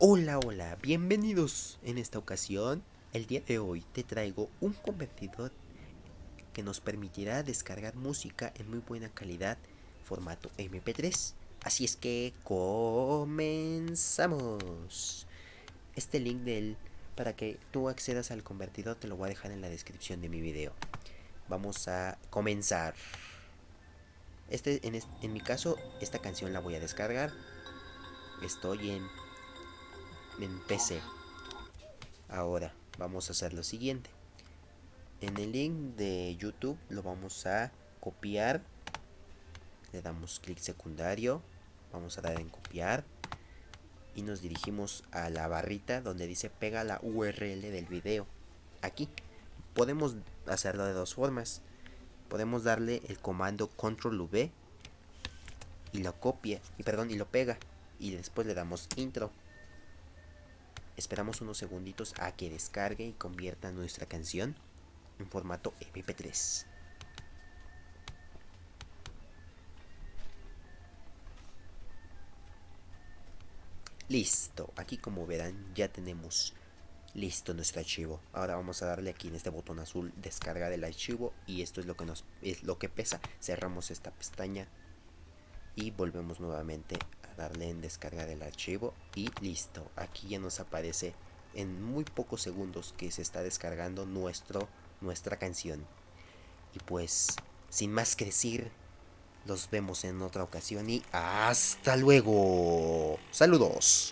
Hola, hola, bienvenidos en esta ocasión. El día de hoy te traigo un convertidor que nos permitirá descargar música en muy buena calidad, formato MP3. Así es que comenzamos. Este link del para que tú accedas al convertidor te lo voy a dejar en la descripción de mi video. Vamos a comenzar. Este, en, en mi caso, esta canción la voy a descargar. Estoy en en PC. Ahora vamos a hacer lo siguiente. En el link de YouTube lo vamos a copiar. Le damos clic secundario. Vamos a dar en copiar. Y nos dirigimos a la barrita donde dice pega la URL del video. Aquí. Podemos hacerlo de dos formas. Podemos darle el comando control V y lo copia, y perdón, y lo pega. Y después le damos intro. Esperamos unos segunditos a que descargue y convierta nuestra canción en formato MP3. Listo, aquí como verán ya tenemos listo nuestro archivo. Ahora vamos a darle aquí en este botón azul descarga del archivo y esto es lo que nos es lo que pesa. Cerramos esta pestaña y volvemos nuevamente darle en descargar el archivo y listo. Aquí ya nos aparece en muy pocos segundos que se está descargando nuestro nuestra canción. Y pues sin más que decir los vemos en otra ocasión y hasta luego. Saludos